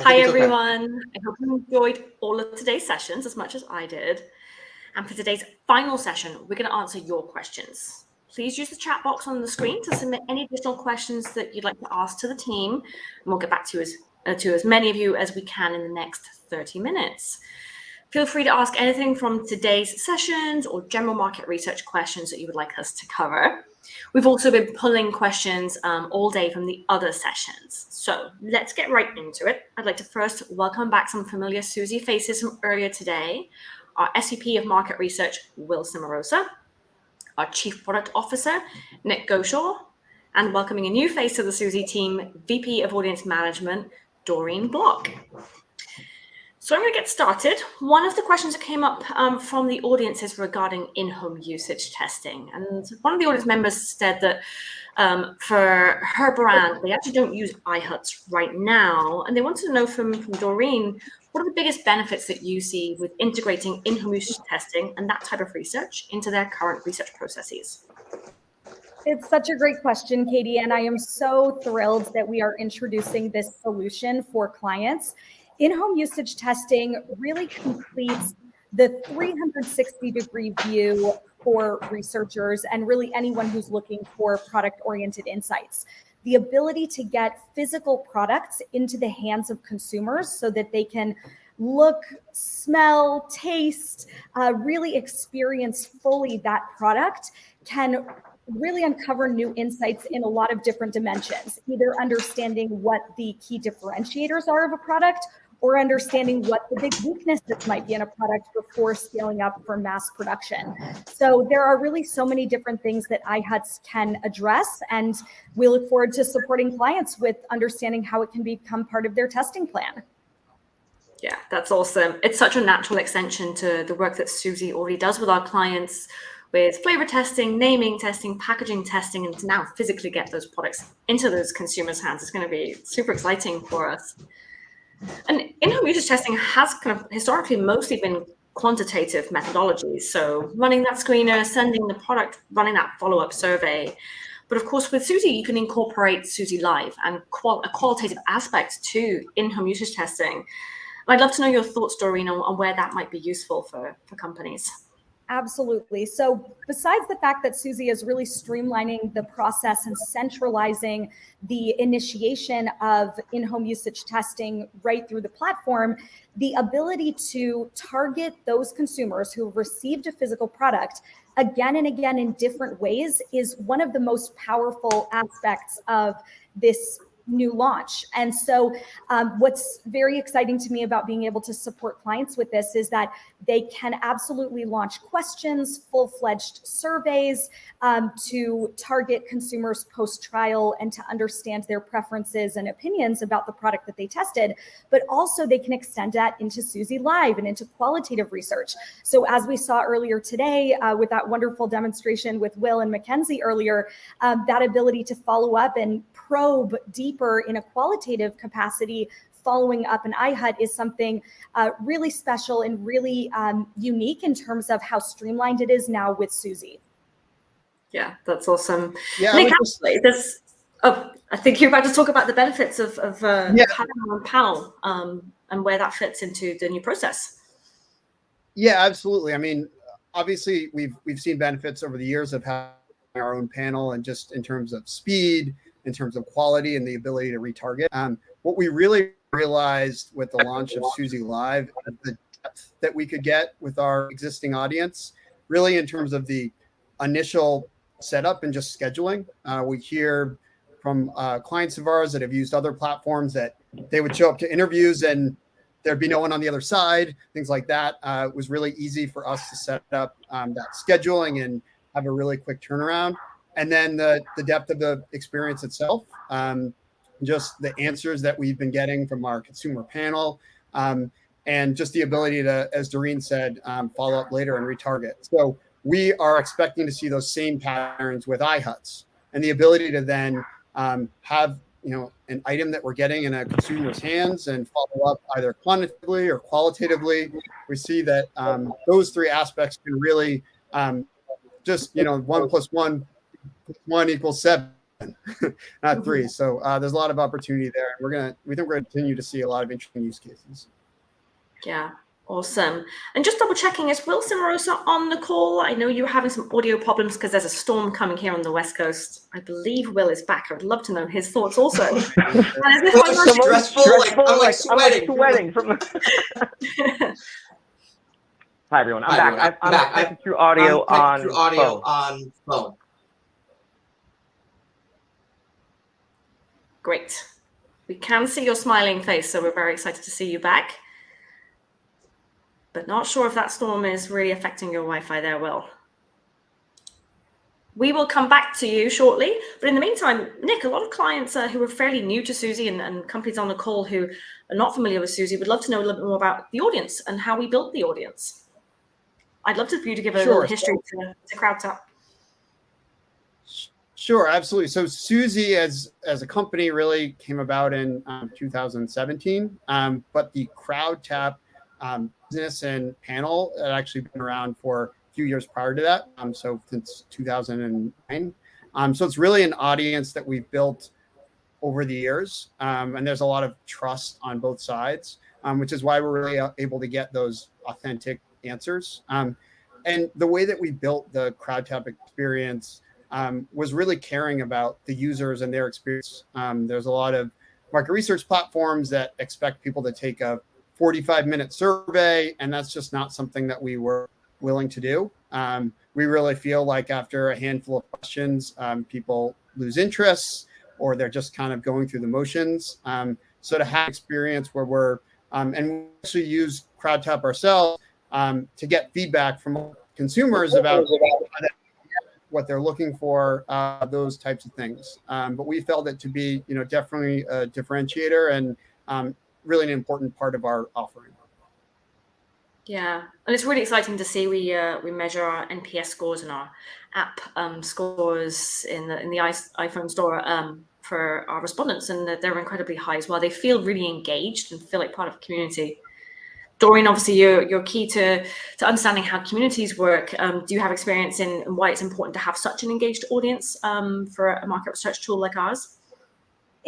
Hi, everyone. Okay. I hope you enjoyed all of today's sessions as much as I did. And for today's final session, we're going to answer your questions. Please use the chat box on the screen to submit any additional questions that you'd like to ask to the team. And we'll get back to, as, uh, to as many of you as we can in the next 30 minutes. Feel free to ask anything from today's sessions or general market research questions that you would like us to cover. We've also been pulling questions um, all day from the other sessions. So let's get right into it. I'd like to first welcome back some familiar Suzy faces from earlier today. Our SVP of Market Research, Will Cimarosa, our Chief Product Officer, Nick Goshaw, and welcoming a new face to the Suzy team, VP of Audience Management, Doreen Block. So I'm going to get started. One of the questions that came up um, from the audience is regarding in-home usage testing. And one of the audience members said that um, for her brand, they actually don't use iHuts right now. And they wanted to know from, from Doreen, what are the biggest benefits that you see with integrating in-home usage testing and that type of research into their current research processes? It's such a great question, Katie, and I am so thrilled that we are introducing this solution for clients in-home usage testing really completes the 360 degree view for researchers and really anyone who's looking for product oriented insights. The ability to get physical products into the hands of consumers so that they can look, smell, taste, uh, really experience fully that product can really uncover new insights in a lot of different dimensions, either understanding what the key differentiators are of a product or understanding what the big weaknesses might be in a product before scaling up for mass production. So there are really so many different things that iHuts can address, and we look forward to supporting clients with understanding how it can become part of their testing plan. Yeah, that's awesome. It's such a natural extension to the work that Suzy already does with our clients with flavor testing, naming testing, packaging testing, and to now physically get those products into those consumers' hands is going to be super exciting for us. And in-home usage testing has kind of historically mostly been quantitative methodologies. So running that screener, sending the product, running that follow-up survey. But of course, with Suzy, you can incorporate Suzy Live and qual a qualitative aspect to in-home usage testing. I'd love to know your thoughts, Doreen, on, on where that might be useful for, for companies. Absolutely. So besides the fact that Suzy is really streamlining the process and centralizing the initiation of in-home usage testing right through the platform, the ability to target those consumers who have received a physical product again and again in different ways is one of the most powerful aspects of this new launch. And so um, what's very exciting to me about being able to support clients with this is that they can absolutely launch questions, full-fledged surveys um, to target consumers post-trial and to understand their preferences and opinions about the product that they tested, but also they can extend that into Suzy Live and into qualitative research. So as we saw earlier today uh, with that wonderful demonstration with Will and Mackenzie earlier, um, that ability to follow up and probe deeper in a qualitative capacity following up an iHut is something uh, really special and really um, unique in terms of how streamlined it is now with Suzy. Yeah, that's awesome. Yeah, Nick, actually, this, oh, I think you're about to talk about the benefits of, of uh, yeah. on PAL um, and where that fits into the new process. Yeah, absolutely. I mean, obviously, we've we've seen benefits over the years of having our own panel and just in terms of speed, in terms of quality and the ability to retarget. Um, what we really realized with the launch of Suzy Live, the depth that we could get with our existing audience, really in terms of the initial setup and just scheduling. Uh, we hear from uh, clients of ours that have used other platforms that they would show up to interviews and there'd be no one on the other side, things like that. Uh, it was really easy for us to set up um, that scheduling and have a really quick turnaround and then the, the depth of the experience itself, um, just the answers that we've been getting from our consumer panel, um, and just the ability to, as Doreen said, um, follow up later and retarget. So we are expecting to see those same patterns with iHuts and the ability to then um, have you know an item that we're getting in a consumer's hands and follow up either quantitatively or qualitatively. We see that um, those three aspects can really um, just you know one plus one one equals seven. not three. So uh, there's a lot of opportunity there. We're gonna we think we're gonna continue to see a lot of interesting use cases. Yeah, awesome. And just double checking, is Will Cimarosa on the call? I know you were having some audio problems because there's a storm coming here on the West Coast. I believe Will is back. I would love to know his thoughts also. well, it's stressful, stressful, like, I'm like sweating. I'm like sweating from. Hi everyone, I'm Hi, back. I'm, I'm, I'm through audio I'm on through audio phone. on phone. Great. We can see your smiling face, so we're very excited to see you back. But not sure if that storm is really affecting your Wi-Fi there, Will. We will come back to you shortly. But in the meantime, Nick, a lot of clients uh, who are fairly new to Suzy and, and companies on the call who are not familiar with Suzy would love to know a little bit more about the audience and how we built the audience. I'd love to, for you to give a Sure. little history to, to CrowdTap. Sure, absolutely. So Suzy as as a company really came about in um, 2017, um, but the CrowdTap um, business and panel had actually been around for a few years prior to that. Um, so since 2009. Um, so it's really an audience that we've built over the years, um, and there's a lot of trust on both sides, which is why we're really uh, able to get those authentic answers. Um, and the way that we built the CrowdTap experience um, was really caring about the users and their experience. Um, there's a lot of market research platforms that expect people to take a 45 minute survey, and that's just not something that we were willing to do. Um, we really feel like after a handful of questions, um, people lose interest or they're just kind of going through the motions. Um, so to have experience where we're, um, and we actually use CrowdTap ourselves to get feedback from consumers about what they're looking for, uh, those types of things. Um, but we felt it to be, you know, definitely a differentiator and um, really an important part of our offering. Yeah, and it's really exciting to see we uh, we measure our NPS scores and our app um, scores in the in the iPhone store um, for our respondents, and they're incredibly high as well. They feel really engaged and feel like part of a community. Doreen, obviously, you're you're key to to understanding how communities work. Um, do you have experience in, in why it's important to have such an engaged audience um, for a market research tool like ours?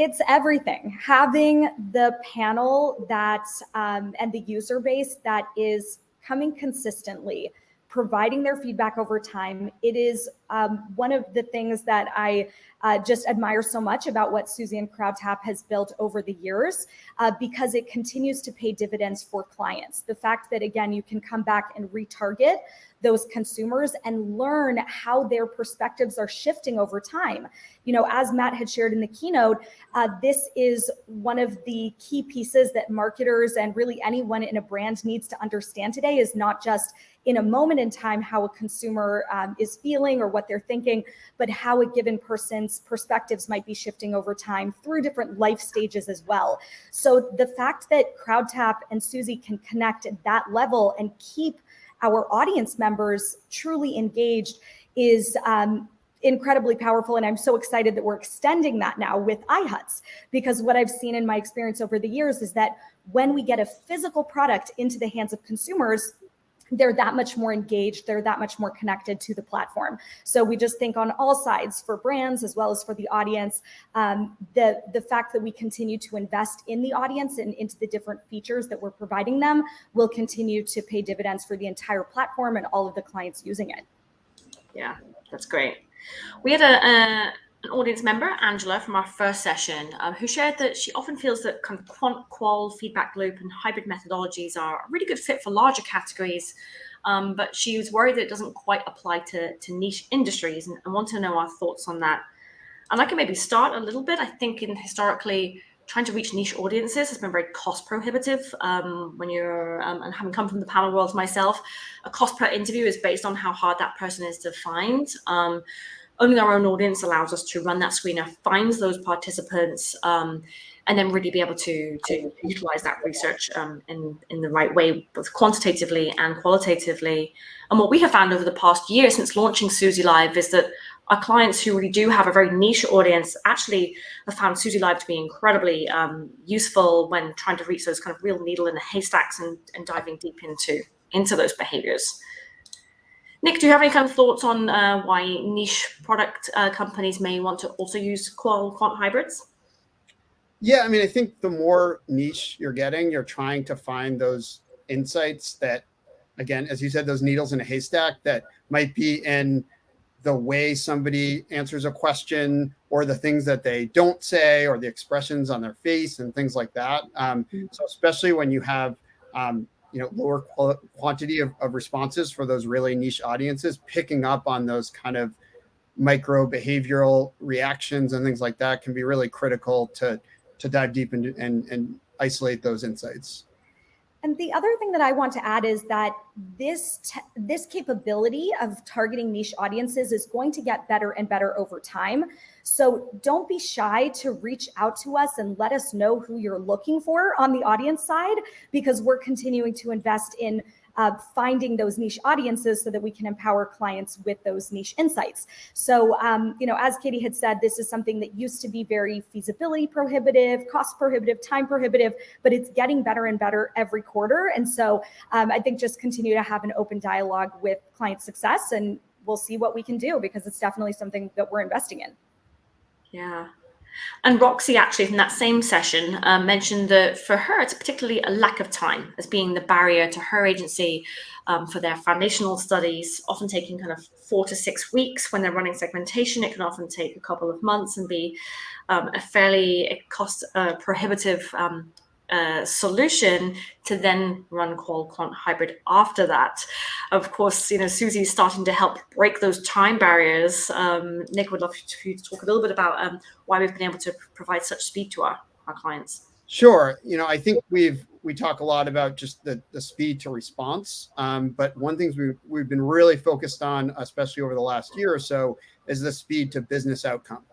it's everything having the panel that um, and the user base that is coming consistently providing their feedback over time it is um, one of the things that i uh, just admire so much about what Suzanne crowdtap has built over the years uh, because it continues to pay dividends for clients the fact that again you can come back and retarget those consumers and learn how their perspectives are shifting over time. You know, as Matt had shared in the keynote, uh, this is one of the key pieces that marketers and really anyone in a brand needs to understand today is not just in a moment in time how a consumer um, is feeling or what they're thinking, but how a given person's perspectives might be shifting over time through different life stages as well. So the fact that CrowdTap and Suzy can connect at that level and keep our audience members truly engaged is um, incredibly powerful. And I'm so excited that we're extending that now with iHuts, because what I've seen in my experience over the years is that when we get a physical product into the hands of consumers, they're that much more engaged, they're that much more connected to the platform. So we just think on all sides for brands as well as for the audience, um, the, the fact that we continue to invest in the audience and into the different features that we're providing them will continue to pay dividends for the entire platform and all of the clients using it. Yeah, that's great. We had a, a an audience member, Angela, from our first session, um, who shared that she often feels that kind of quant qual feedback loop and hybrid methodologies are a really good fit for larger categories, um, but she was worried that it doesn't quite apply to, to niche industries and, and want to know our thoughts on that. And I can maybe start a little bit. I think in historically, trying to reach niche audiences has been very cost prohibitive um, when you're um, and having come from the panel world myself a cost per interview is based on how hard that person is to find um, owning our own audience allows us to run that screener, finds those participants, um, and then really be able to to utilize that research um, in in the right way, both quantitatively and qualitatively. And what we have found over the past year since launching Suzy Live is that our clients who really do have a very niche audience actually have found Suzy Live to be incredibly um, useful when trying to reach those kind of real needle in the haystacks and, and diving deep into into those behaviors. Nick, do you have any kind of thoughts on uh, why niche product uh, companies may want to also use qual quant hybrids? Yeah, I mean, I think the more niche you're getting, you're trying to find those insights that, again, as you said, those needles in a haystack that might be in the way somebody answers a question or the things that they don't say or the expressions on their face and things like that. Um, mm-hmm. so especially when you have um, you know lower quantity of, of responses for those really niche audiences picking up on those kind of micro behavioral reactions and things like that can be really critical to to dive deep into and, and isolate those insights and the other thing that I want to add is that this this capability of targeting niche audiences is going to get better and better over time. So don't be shy to reach out to us and let us know who you're looking for on the audience side because we're continuing to invest in uh, finding those niche audiences so that we can empower clients with those niche insights. So, um, you know, as Katie had said, this is something that used to be very feasibility prohibitive, cost prohibitive, time prohibitive, but it's getting better and better every quarter. And so um, I think just continue to have an open dialogue with client success and we'll see what we can do because it's definitely something that we're investing in. Yeah. And Roxy, actually, from that same session, um, mentioned that for her, it's particularly a lack of time as being the barrier to her agency um, for their foundational studies, often taking kind of four to six weeks when they're running segmentation. It can often take a couple of months and be um, a fairly cost uh, prohibitive um, solution to then run quant hybrid after that. Of course, you know, Suzy's starting to help break those time barriers. Um, Nick would love to, to talk a little bit about um, why we've been able to provide such speed to our, our clients. Sure. You know, I think we've we talk a lot about just the, the speed to response. Um, but one thing we've, we've been really focused on, especially over the last year or so, is the speed to business outcome.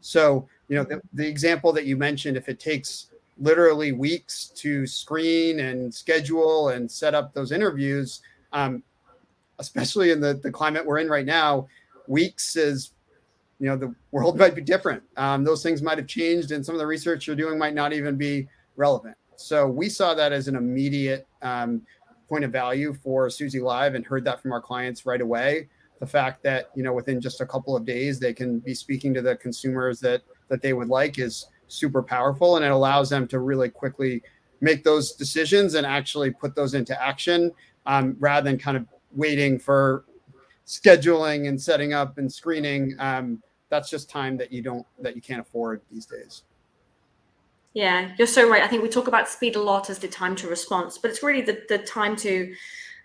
So, you know, the, the example that you mentioned, if it takes literally weeks to screen and schedule and set up those interviews, um, especially in the, the climate we're in right now, weeks is, you know, the world might be different. Um, those things might have changed and some of the research you're doing might not even be relevant. So we saw that as an immediate um, point of value for Suzy Live and heard that from our clients right away. The fact that, you know, within just a couple of days, they can be speaking to the consumers that, that they would like is, super powerful and it allows them to really quickly make those decisions and actually put those into action um, rather than kind of waiting for scheduling and setting up and screening. Um, that's just time that you don't that you can't afford these days. Yeah you're so right. I think we talk about speed a lot as the time to response but it's really the, the time to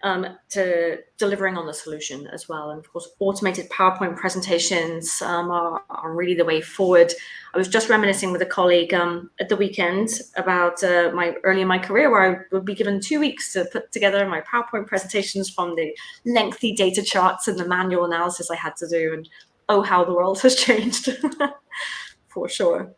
um, to delivering on the solution as well. And of course, automated PowerPoint presentations um, are, are, really the way forward. I was just reminiscing with a colleague um, at the weekend about uh, my early in my career where I would be given two weeks to put together my PowerPoint presentations from the lengthy data charts and the manual analysis I had to do. And oh, how the world has changed for sure.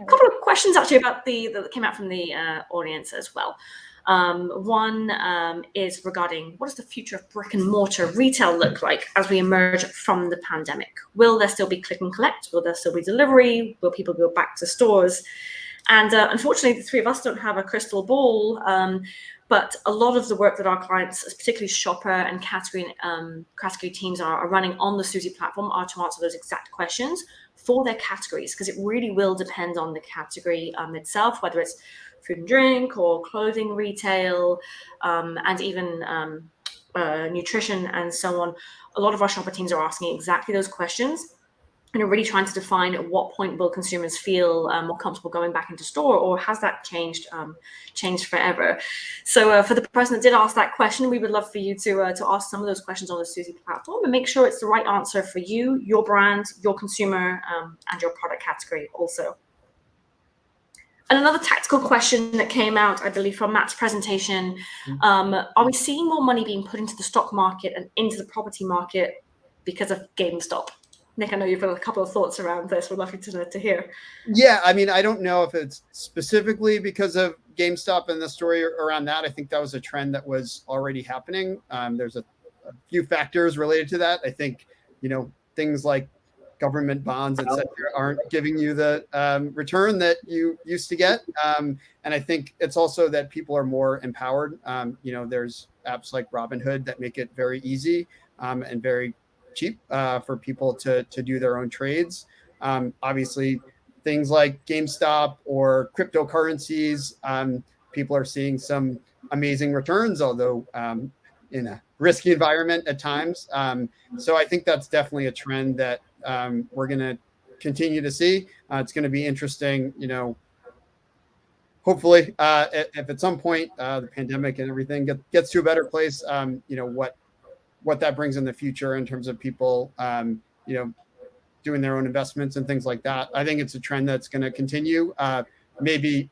A couple of questions actually about the that came out from the uh, audience as well. Um, one um, is regarding what does the future of brick and mortar retail look like as we emerge from the pandemic? Will there still be click and collect? Will there still be delivery? Will people go back to stores? And uh, unfortunately, the three of us don't have a crystal ball. Um, but a lot of the work that our clients, particularly shopper and category um, category teams, are, are, running on the Suzy platform are to answer those exact questions for their categories, because it really will depend on the category um, itself, whether it's food and drink or clothing retail, um, and even um, uh, nutrition and so on. A lot of our shopper teams are asking exactly those questions and are really trying to define at what point will consumers feel um, more comfortable going back into store or has that changed um, changed forever so uh, for the person that did ask that question we would love for you to uh, to ask some of those questions on the suzy platform and make sure it's the right answer for you your brand your consumer um, and your product category also and another tactical question that came out, I believe, from Matt's presentation, mm-hmm. um, are we seeing more money being put into the stock market and into the property market because of GameStop? Nick, I know you've got a couple of thoughts around this. We'd love you to, to hear. Yeah, I mean, I don't know if it's specifically because of GameStop and the story around that. I think that was a trend that was already happening. Um, there's a, a few factors related to that. I think, you know, things like government bonds, et cetera, aren't giving you the um, return that you used to get. Um, and I think it's also that people are more empowered. Um, you know, there's apps like Robinhood that make it very easy um, and very cheap uh, for people to to do their own trades. Um, obviously, things like GameStop or cryptocurrencies, um, people are seeing some amazing returns, although um, in a risky environment at times. Um, so I think that's definitely a trend that um, we're going to continue to see. Uh, it's going to be interesting, you know. Hopefully, uh, if at some point uh, the pandemic and everything get, gets to a better place, um, you know what what that brings in the future in terms of people, um, you know, doing their own investments and things like that. I think it's a trend that's going to continue. Uh, maybe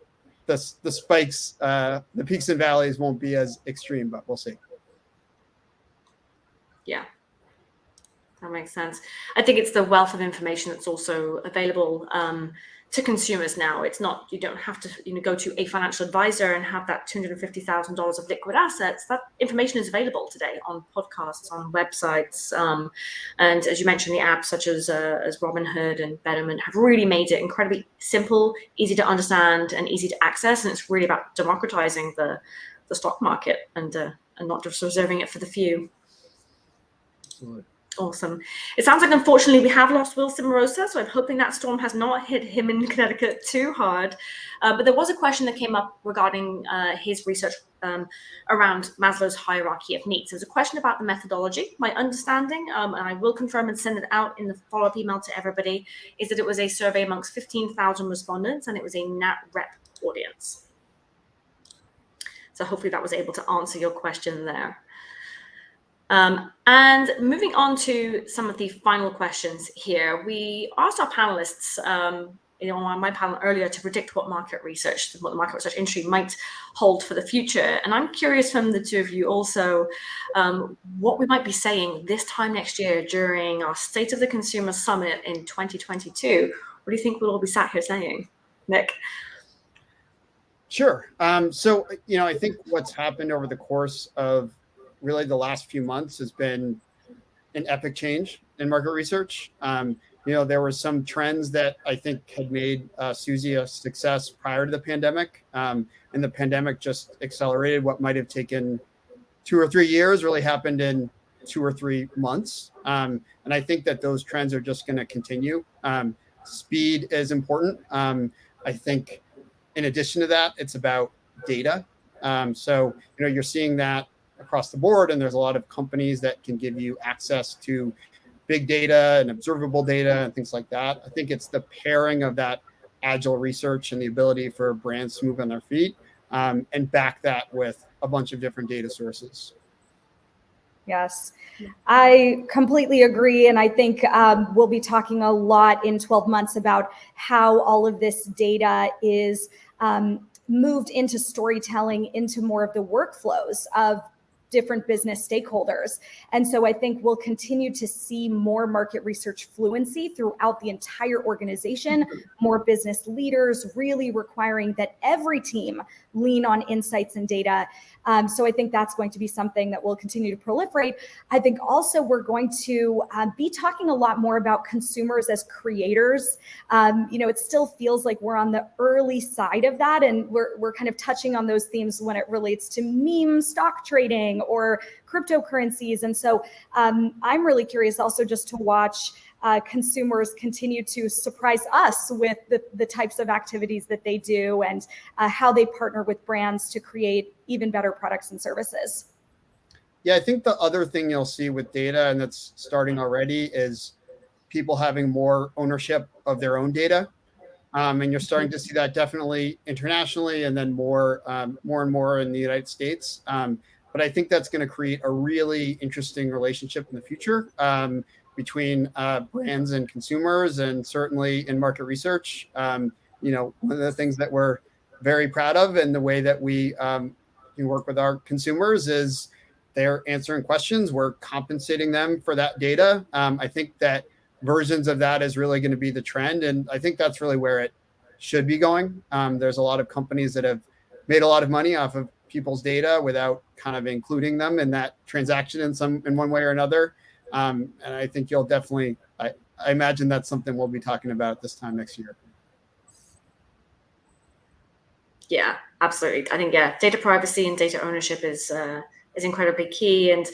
the the spikes, uh, the peaks and valleys won't be as extreme, but we'll see. Yeah, that makes sense. I think it's the wealth of information that's also available um, to consumers now. It's not you don't have to you know go to a financial advisor and have that two hundred and fifty thousand dollars of liquid assets. That information is available today on podcasts, on websites, um, and as you mentioned, the apps such as uh, as Robinhood and Betterment have really made it incredibly simple, easy to understand, and easy to access. And it's really about democratizing the the stock market and uh, and not just reserving it for the few. Absolutely. Awesome. It sounds like unfortunately we have lost Will Cimarosa, so I'm hoping that storm has not hit him in Connecticut too hard. Uh, but there was a question that came up regarding uh, his research um, around Maslow's hierarchy of needs. There's a question about the methodology. My understanding, um, and I will confirm and send it out in the follow-up email to everybody, is that it was a survey amongst 15,000 respondents and it was a NAT rep audience. So hopefully that was able to answer your question there. Um, and moving on to some of the final questions here, we asked our panelists, um, you know, on my panel earlier to predict what market research, what the market research industry might hold for the future. And I'm curious from the two of you also, um, what we might be saying this time next year during our State of the Consumer Summit in 2022. What do you think we'll all be sat here saying? Nick? Sure. Um, so, you know, I think what's happened over the course of really the last few months has been an epic change in market research. Um, you know, there were some trends that I think had made uh, Suzy a success prior to the pandemic, um, and the pandemic just accelerated what might have taken two or three years. Really happened in two or three months, um, and I think that those trends are just going to continue. Um, speed is important. Um, I think, in addition to that, it's about data. Um, so you know, you're seeing that across the board. And there's a lot of companies that can give you access to big data and observable data and things like that. I think it's the pairing of that agile research and the ability for brands to move on their feet um, and back that with a bunch of different data sources. Yes, I completely agree. And I think um, we'll be talking a lot in 12 months about how all of this data is um, moved into storytelling, into more of the workflows of different business stakeholders. And so I think we'll continue to see more market research fluency throughout the entire organization, more business leaders really requiring that every team lean on insights and data. Um, so I think that's going to be something that will continue to proliferate. I think also we're going to uh, be talking a lot more about consumers as creators. Um, you know, it still feels like we're on the early side of that, and we're we're kind of touching on those themes when it relates to meme stock trading or cryptocurrencies. And so um, I'm really curious also just to watch uh, consumers continue to surprise us with the, the types of activities that they do and uh, how they partner with brands to create even better products and services. Yeah, I think the other thing you'll see with data, and that's starting already, is people having more ownership of their own data. Um, and you're starting to see that definitely internationally and then more um, more and more in the United States. Um, but I think that's going to create a really interesting relationship in the future um, between uh, brands and consumers, and certainly in market research. Um, you know, one of the things that we're very proud of, and the way that we um, can work with our consumers is they're answering questions. We're compensating them for that data. Um, I think that versions of that is really going to be the trend, and I think that's really where it should be going. Um, there's a lot of companies that have made a lot of money off of people's data without kind of including them in that transaction in some in one way or another. Um, and I think you'll definitely, I, I imagine that's something we'll be talking about this time next year. Yeah, absolutely. I think yeah, data privacy and data ownership is uh, is incredibly key, and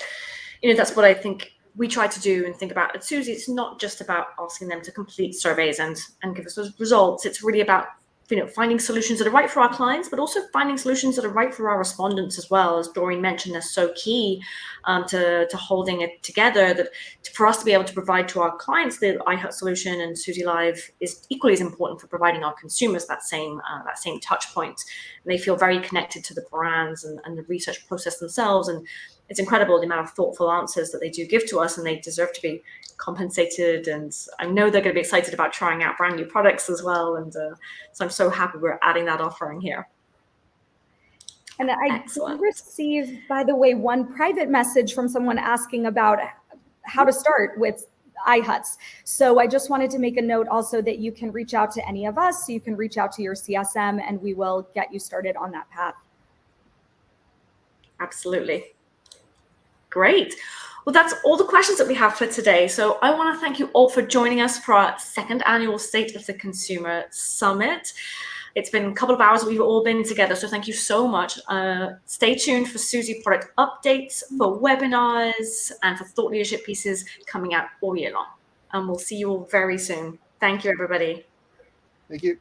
you know that's what I think we try to do and think about at Suzy, it's not just about asking them to complete surveys and, and give us those results. It's really about you know, finding solutions that are right for our clients, but also finding solutions that are right for our respondents as well. As Doreen mentioned, they're so key um, to, to holding it together that for us to be able to provide to our clients the iHut solution and Suzy Live is equally as important for providing our consumers that same uh, that same touch point. And they feel very connected to the brands and, and the research process themselves. And it's incredible the amount of thoughtful answers that they do give to us and they deserve to be compensated and i know they're going to be excited about trying out brand new products as well and uh, so i'm so happy we're adding that offering here and i Excellent. received by the way one private message from someone asking about how to start with iHuts. So I just wanted to make a note also that you can reach out to any of us. So you can reach out to your CSM and we will get you started on that path. Absolutely. Great. Well, that's all the questions that we have for today. So I want to thank you all for joining us for our second annual State of the Consumer Summit. It's been a couple of hours we've all been together, so thank you so much. Uh, stay tuned for Suzy product updates, for webinars, and for thought leadership pieces coming out all year long. And we'll see you all very soon. Thank you, everybody. Thank you.